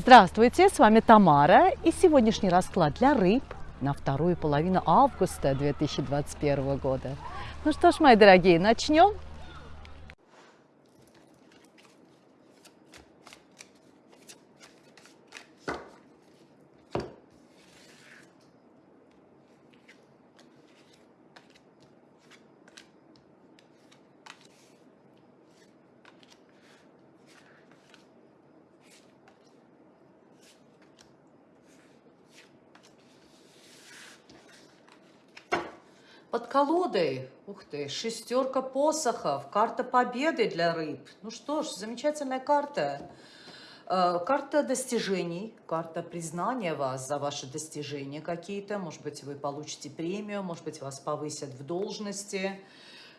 Здравствуйте, с вами Тамара и сегодняшний расклад для рыб на вторую половину августа 2021 года. Ну что ж, мои дорогие, начнем. Под колодой, ух ты, шестерка посохов, карта победы для рыб. Ну что ж, замечательная карта. Э, карта достижений, карта признания вас за ваши достижения какие-то. Может быть, вы получите премию, может быть, вас повысят в должности.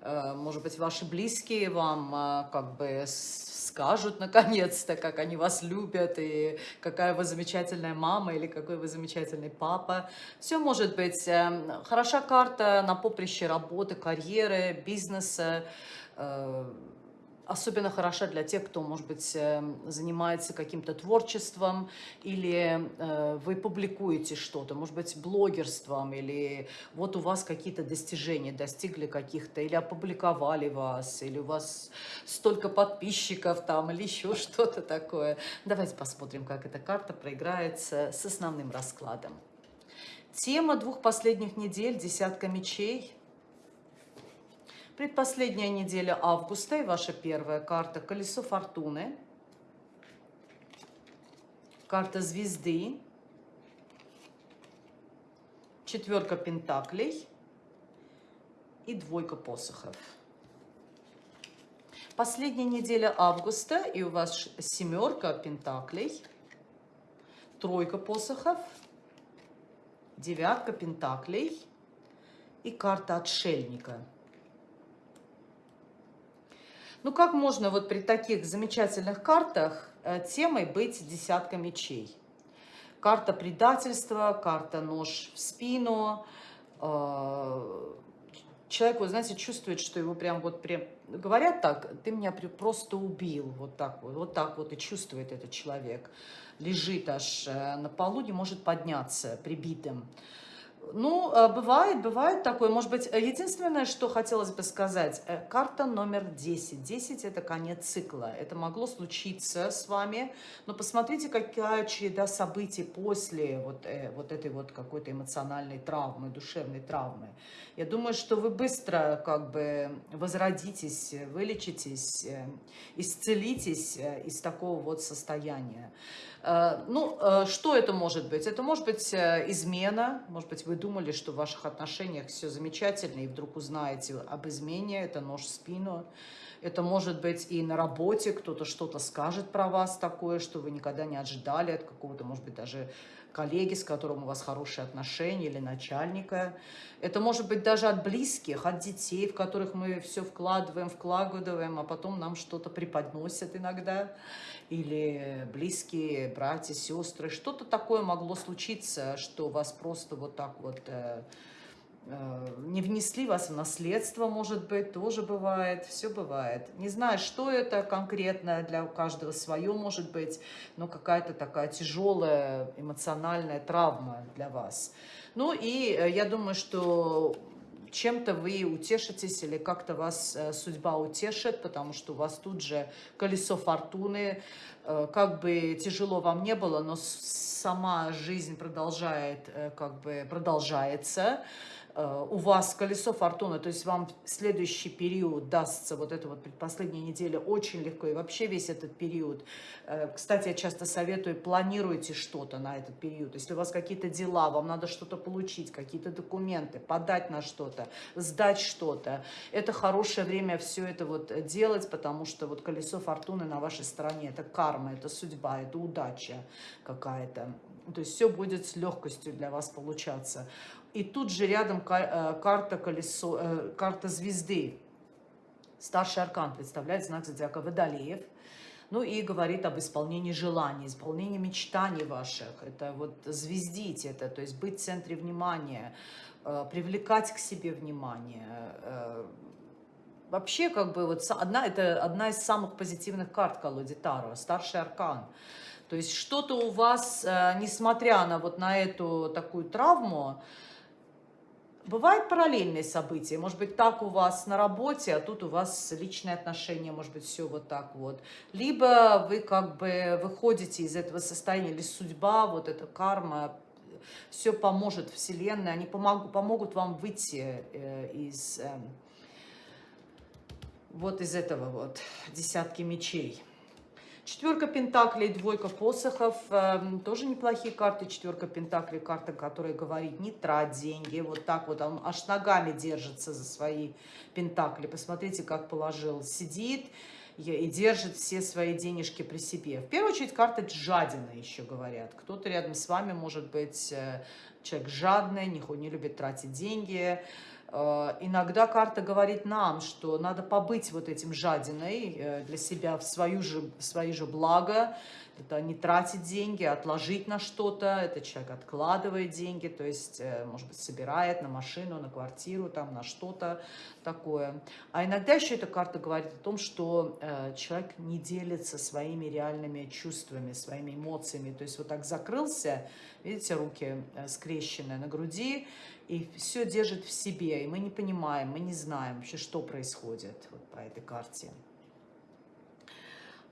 Э, может быть, ваши близкие вам э, как бы скажут наконец-то, как они вас любят, и какая вы замечательная мама, или какой вы замечательный папа. Все может быть. Эм, хороша карта на поприще работы, карьеры, бизнеса, э, особенно хороша для тех, кто, может быть, эм, занимается каким-то творчеством, или э, вы публикуете что-то, может быть, блогерством, или вот у вас какие-то достижения достигли каких-то, или опубликовали вас, или у вас столько подписчиков там, или еще что-то такое. Давайте посмотрим, как эта карта проиграется с основным раскладом. Тема двух последних недель, десятка мечей – Предпоследняя неделя августа и ваша первая карта «Колесо фортуны». Карта звезды. Четверка пентаклей и двойка посохов. Последняя неделя августа, и у вас семерка пентаклей, тройка посохов, девятка пентаклей и карта отшельника – ну как можно вот при таких замечательных картах э, темой быть десятка мечей? Карта предательства, карта нож в спину. Э, человек, вы знаете, чувствует, что его прям вот прям... Говорят так, ты меня просто убил, вот так вот, вот так вот и чувствует этот человек. Лежит аж э, на полу, не может подняться прибитым. Ну, э, бывает, бывает такое. Может быть, единственное, что хотелось бы сказать, э, карта номер 10. 10 – это конец цикла. Это могло случиться с вами, но посмотрите, какая череда событий после вот, э, вот этой вот какой-то эмоциональной травмы, душевной травмы. Я думаю, что вы быстро как бы возродитесь, вылечитесь, исцелитесь из такого вот состояния. Э, ну, э, что это может быть? Это может быть э, измена, может быть, вы думали, что в ваших отношениях все замечательно, и вдруг узнаете об измене, это нож в спину. Это может быть и на работе, кто-то что-то скажет про вас такое, что вы никогда не ожидали от какого-то, может быть, даже коллеги, с которым у вас хорошие отношения, или начальника. Это может быть даже от близких, от детей, в которых мы все вкладываем, вкладываем, а потом нам что-то преподносят иногда. Или близкие, братья, сестры. Что-то такое могло случиться, что вас просто вот так вот э, не внесли вас в наследство, может быть, тоже бывает, все бывает. Не знаю, что это конкретно, для каждого свое, может быть, но какая-то такая тяжелая эмоциональная травма для вас. Ну и э, я думаю, что чем-то вы утешитесь или как-то вас э, судьба утешит, потому что у вас тут же колесо фортуны, как бы тяжело вам не было, но сама жизнь продолжает, как бы продолжается, Э, у вас колесо фортуны, то есть вам следующий период дастся, вот эта вот предпоследняя неделя, очень легко, и вообще весь этот период. Э, кстати, я часто советую, планируйте что-то на этот период. Если у вас какие-то дела, вам надо что-то получить, какие-то документы, подать на что-то, сдать что-то. Это хорошее время все это вот делать, потому что вот колесо фортуны на вашей стороне, это карма, это судьба, это удача какая-то. То есть все будет с легкостью для вас получаться. И тут же рядом э, карта, колесо, э, карта звезды. Старший аркан представляет знак зодиака Водолеев. Ну и говорит об исполнении желаний, исполнении мечтаний ваших. Это вот звездить это, то есть быть в центре внимания, э, привлекать к себе внимание. Вообще, как бы, вот одна, это одна из самых позитивных карт колоде Таро, старший аркан. То есть что-то у вас, несмотря на вот на эту такую травму, Бывают параллельные события, может быть, так у вас на работе, а тут у вас личные отношения, может быть, все вот так вот. Либо вы как бы выходите из этого состояния, или судьба, вот эта карма, все поможет Вселенная, они помогут, помогут вам выйти э, из, э, вот из этого вот десятки мечей. Четверка пентаклей, двойка посохов, э, тоже неплохие карты. Четверка пентаклей, карта, которая говорит, не трать деньги. Вот так вот, он аж ногами держится за свои пентакли. Посмотрите, как положил. Сидит и держит все свои денежки при себе. В первую очередь, карта жадина еще говорят. Кто-то рядом с вами может быть э, человек жадный, не, любит тратить деньги, иногда карта говорит нам, что надо побыть вот этим жадиной э, для себя в, свою же, в свои же благо, это не тратить деньги, отложить на что-то, это человек откладывает деньги, то есть, э, может быть, собирает на машину, на квартиру, там, на что-то такое. А иногда еще эта карта говорит о том, что человек не делится своими реальными чувствами, своими эмоциями, то есть вот так закрылся, видите, руки скрещенные на груди, и все держит в себе, и мы не понимаем, мы не знаем вообще, что происходит вот по этой карте.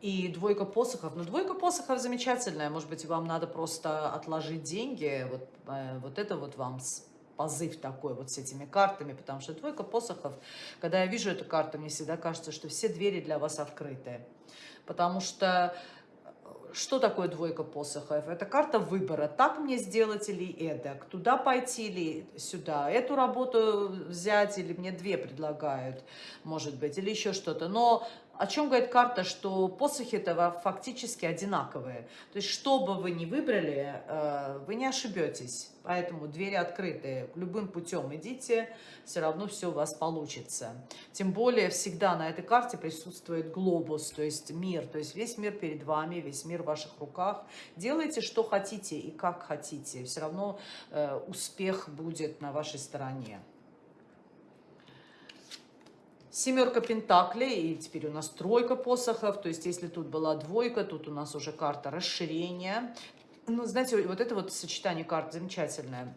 И двойка посохов. Ну, двойка посохов замечательная. Может быть, вам надо просто отложить деньги. Вот, э, вот это вот вам позыв такой вот с этими картами, потому что двойка посохов, когда я вижу эту карту, мне всегда кажется, что все двери для вас открыты. Потому что что такое двойка посохов? Это карта выбора. Так мне сделать или эдак? Туда пойти или сюда? Эту работу взять или мне две предлагают, может быть, или еще что-то. Но о чем говорит карта, что посохи этого фактически одинаковые. То есть, что бы вы ни выбрали, э, вы не ошибетесь. Поэтому двери открыты. Любым путем идите, все равно все у вас получится. Тем более, всегда на этой карте присутствует глобус, то есть мир. То есть, весь мир перед вами, весь мир в ваших руках. Делайте, что хотите и как хотите. Все равно э, успех будет на вашей стороне. Семерка пентаклей, и теперь у нас тройка посохов, то есть если тут была двойка, тут у нас уже карта расширения. Ну, знаете, вот это вот сочетание карт замечательное.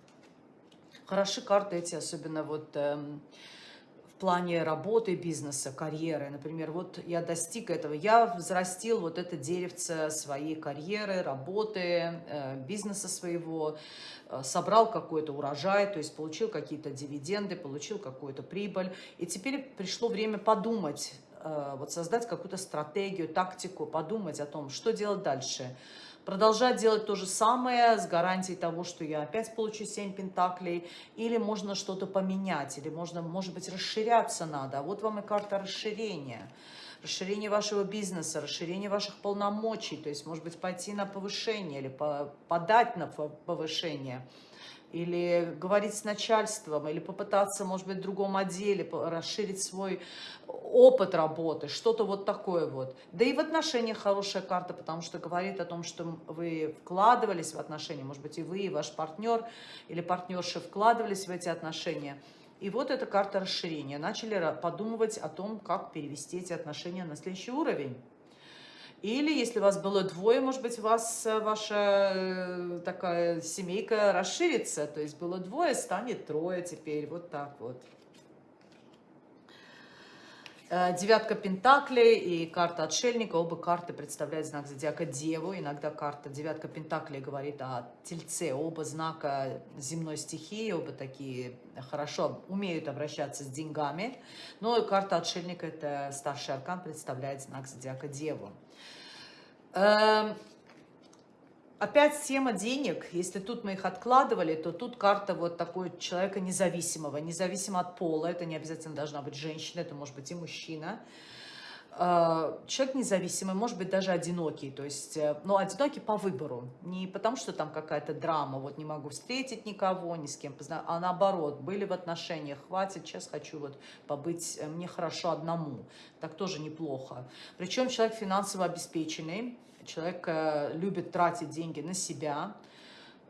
Хороши карты эти, особенно вот эм, плане работы, бизнеса, карьеры. Например, вот я достиг этого, я взрастил вот это деревце своей карьеры, работы, э, бизнеса своего. Э, собрал какой-то урожай, то есть получил какие-то дивиденды, получил какую-то прибыль. И теперь пришло время подумать, э, вот создать какую-то стратегию, тактику, подумать о том, что делать дальше. Продолжать делать то же самое с гарантией того, что я опять получу 7 пентаклей, или можно что-то поменять, или можно, может быть, расширяться надо. А вот вам и карта расширения расширение вашего бизнеса, расширение ваших полномочий, то есть, может быть, пойти на повышение или подать на повышение, или говорить с начальством, или попытаться, может быть, в другом отделе, расширить свой опыт работы, что-то вот такое вот. Да и в отношениях хорошая карта, потому что говорит о том, что вы вкладывались в отношения, может быть, и вы, и ваш партнер или партнерша вкладывались в эти отношения – и вот эта карта расширения. Начали подумывать о том, как перевести эти отношения на следующий уровень. Или, если вас было двое, может быть, вас э, ваша э, такая семейка расширится. То есть было двое, станет трое теперь. Вот так вот. Э, девятка Пентаклей и карта Отшельника. Оба карты представляют знак зодиака Деву. Иногда карта девятка Пентаклей говорит о Тельце. Оба знака земной стихии, оба такие хорошо умеют обращаться с деньгами. Но карта Отшельника, это старший аркан, представляет знак зодиака Деву. Опять тема денег. Если тут мы их откладывали, то тут карта вот такой человека независимого, независимо от пола. Это не обязательно должна быть женщина, это может быть и мужчина. Человек независимый, может быть даже одинокий, то есть, э, но одинокий по выбору, не потому что там какая-то драма, вот не могу встретить никого, ни с кем познать, а наоборот, были в отношениях, хватит, сейчас хочу вот побыть, э, мне хорошо одному, так тоже неплохо. Причем человек финансово обеспеченный, человек э, любит тратить деньги на себя, Э,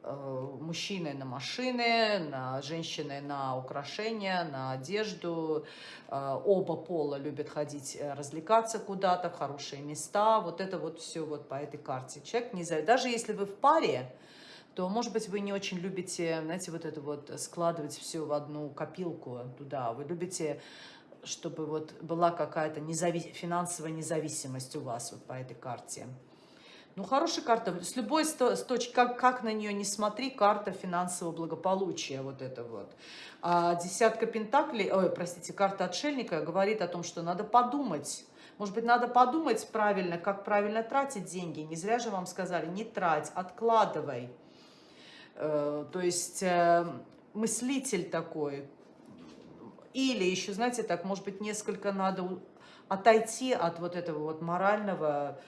мужчины на машины, на женщины на украшения, на одежду. Э, оба пола любят ходить, э, развлекаться куда-то, в хорошие места. Вот это вот все вот по этой карте. Человек не знаю, даже если вы в паре, то, может быть, вы не очень любите, знаете, вот это вот складывать все в одну копилку туда. Вы любите чтобы вот была какая-то независ... финансовая независимость у вас вот по этой карте. Ну, хорошая карта. С любой с точки, как, как на нее не смотри, карта финансового благополучия, вот это вот. А десятка пентаклей, ой, простите, карта отшельника говорит о том, что надо подумать. Может быть, надо подумать правильно, как правильно тратить деньги. Не зря же вам сказали, не трать, откладывай. Э, то есть э, мыслитель такой. Или еще, знаете, так, может быть, несколько надо отойти от вот этого вот морального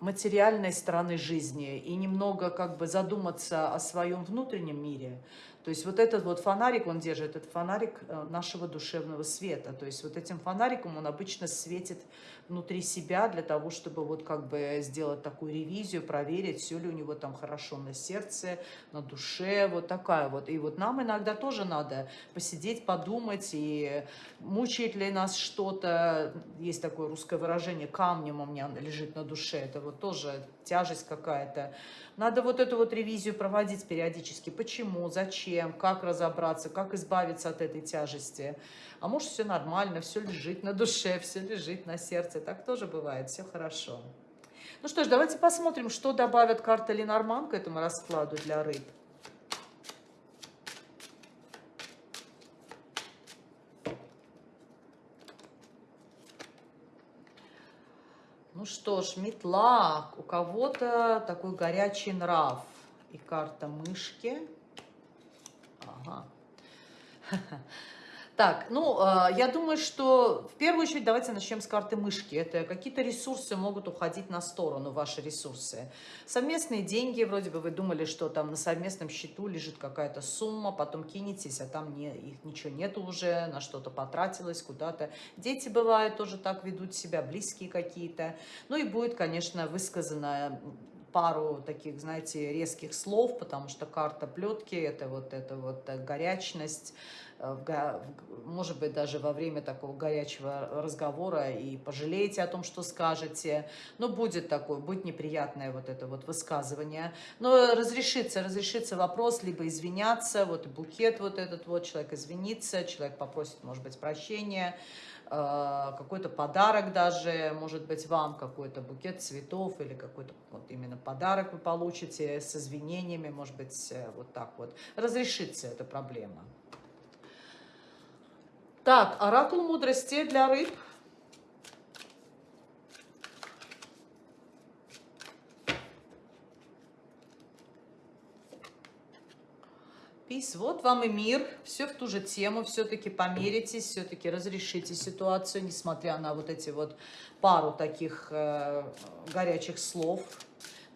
материальной стороны жизни и немного как бы задуматься о своем внутреннем мире, то есть вот этот вот фонарик он держит, этот фонарик э, нашего душевного света. То есть вот этим фонариком он обычно светит внутри себя для того, чтобы вот как бы сделать такую ревизию, проверить, все ли у него там хорошо на сердце, на душе, вот такая вот. И вот нам иногда тоже надо посидеть, подумать, и мучает ли нас что-то, есть такое русское выражение, камнем у меня лежит на душе, это вот тоже тяжесть какая-то. Надо вот эту вот ревизию проводить периодически. Почему, зачем, как разобраться, как избавиться от этой тяжести. А может, все нормально, все лежит на душе, все лежит на сердце. Так тоже бывает, все хорошо. Ну что ж, давайте посмотрим, что добавят карта Ленорман к этому раскладу для рыб. Ну что ж, метла. У кого-то такой горячий нрав. И карта мышки. Ага. Так, ну, э, я думаю, что в первую очередь давайте начнем с карты мышки. Это какие-то ресурсы могут уходить на сторону, ваши ресурсы. Совместные деньги, вроде бы вы думали, что там на совместном счету лежит какая-то сумма, потом кинетесь, а там не, их ничего нету уже, на что-то потратилось куда-то. Дети бывают тоже так ведут себя, близкие какие-то. Ну и будет, конечно, высказано пару таких, знаете, резких слов, потому что карта плетки, это вот эта вот горячность, э, может быть, даже во время такого горячего разговора и пожалеете о том, что скажете, но будет такое, будет неприятное вот это вот высказывание. Но разрешится, разрешится вопрос, либо извиняться, вот букет вот этот вот, человек извинится, человек попросит, может быть, прощения, какой-то подарок даже, может быть, вам какой-то букет цветов или какой-то вот именно подарок вы получите с извинениями, может быть, э, вот так вот. Разрешится эта проблема. Так, оракул мудрости для рыб – Peace. Вот вам и мир. Все в ту же тему. Все-таки помиритесь, все-таки разрешите ситуацию, несмотря на вот эти вот пару таких э, горячих слов.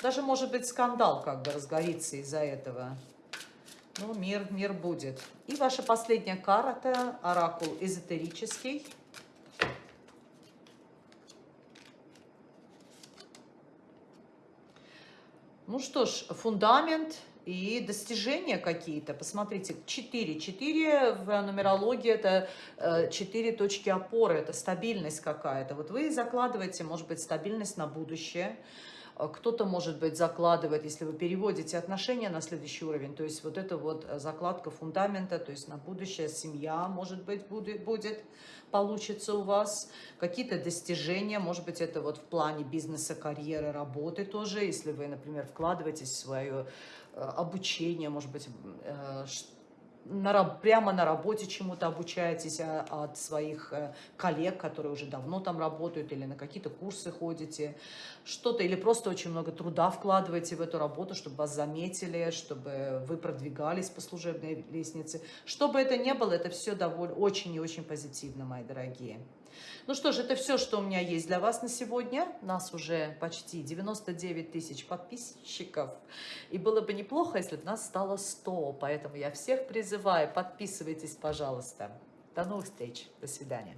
Даже, может быть, скандал как бы разгорится из-за этого. Ну, мир, мир будет. И ваша последняя карта, оракул эзотерический. Ну что ж, фундамент – и достижения какие-то. Посмотрите, 4. 4 в нумерологии это 4 э, точки опоры, это стабильность какая-то. Вот вы закладываете, может быть, стабильность на будущее, кто-то, может быть, закладывает, если вы переводите отношения на следующий уровень, то есть вот это вот закладка фундамента, то есть на будущее семья, может быть, будет, будет получится у вас, какие-то достижения, может быть, это вот в плане бизнеса, карьеры, работы тоже, если вы, например, вкладываетесь в свое э, обучение, может быть, э, на, прямо на работе чему-то обучаетесь а, от своих э, коллег, которые уже давно там работают, или на какие-то курсы ходите, что-то, или просто очень много труда вкладываете в эту работу, чтобы вас заметили, чтобы вы продвигались по служебной лестнице. Что бы это ни было, это все довольно очень и очень позитивно, мои дорогие. Ну что ж, это все, что у меня есть для вас на сегодня. Нас уже почти 99 тысяч подписчиков. И было бы неплохо, если бы нас стало 100. Поэтому я всех призываю, подписывайтесь, пожалуйста. До новых встреч. До свидания.